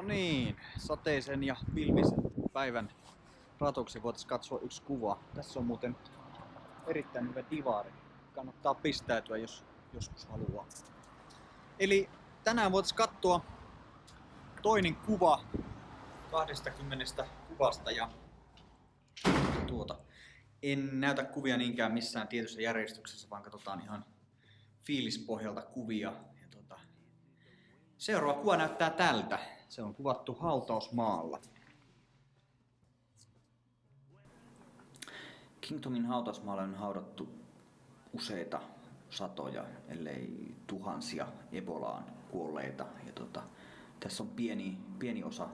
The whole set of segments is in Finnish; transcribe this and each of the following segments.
No niin, sateisen ja pilvisen päivän ratoksi voitaisiin katsoa yksi kuva. Tässä on muuten erittäin hyvä divari. Kannattaa pistäytyä, jos joskus haluaa. Eli tänään voitaisiin katsoa toinen kuva 20 kuvasta ja tuota. En näytä kuvia niinkään missään tietyssä järjestyksessä, vaan katsotaan ihan fiilispohjalta kuvia. Ja tota, seuraava kuva näyttää tältä. Se on kuvattu hautausmaalla. Kingtonin hautausmaalla on haudattu useita satoja, ellei tuhansia Ebolaan kuolleita. Ja tota, tässä on pieni, pieni osa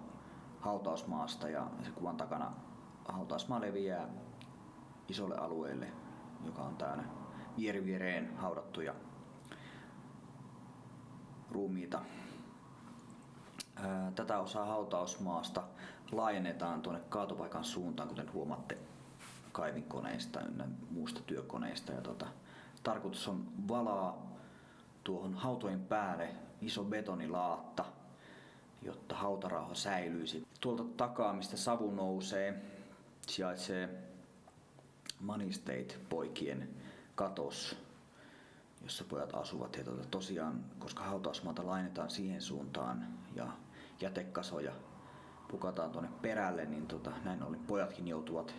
hautausmaasta ja se kuvan takana hautausmaa leviää isolle alueelle, joka on täällä vieri viereen haudattuja ruumiita. Tätä osaa hautausmaasta laajennetaan tuonne kaatopaikan suuntaan, kuten huomaatte kaivinkoneista ja muusta työkoneista. Ja tota, tarkoitus on valaa tuohon hautojen päälle iso betonilaatta, jotta hautarauha säilyisi. Tuolta takaa, mistä savu nousee, sijaitsee Money State poikien katos, jossa pojat asuvat. Ja tuota, tosiaan, koska hautausmaata lainetaan siihen suuntaan ja jätekasoja pukataan tuonne perälle, niin tota, näin ollen pojatkin joutuvat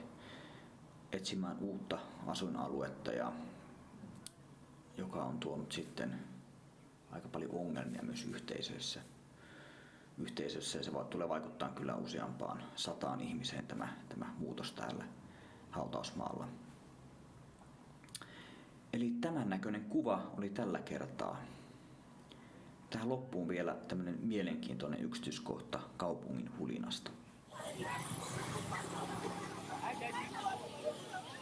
etsimään uutta asuinaluetta, ja, joka on tuonut sitten aika paljon ongelmia myös yhteisöissä. Yhteisössä ja se tulee vaikuttaa kyllä useampaan sataan ihmiseen tämä, tämä muutos täällä hautausmaalla. Eli tämän näköinen kuva oli tällä kertaa. Tähän loppuun vielä tämmöinen mielenkiintoinen yksityiskohta kaupungin hulinasta.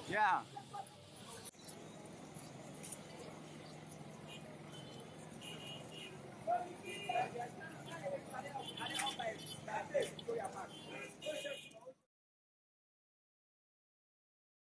Yeah.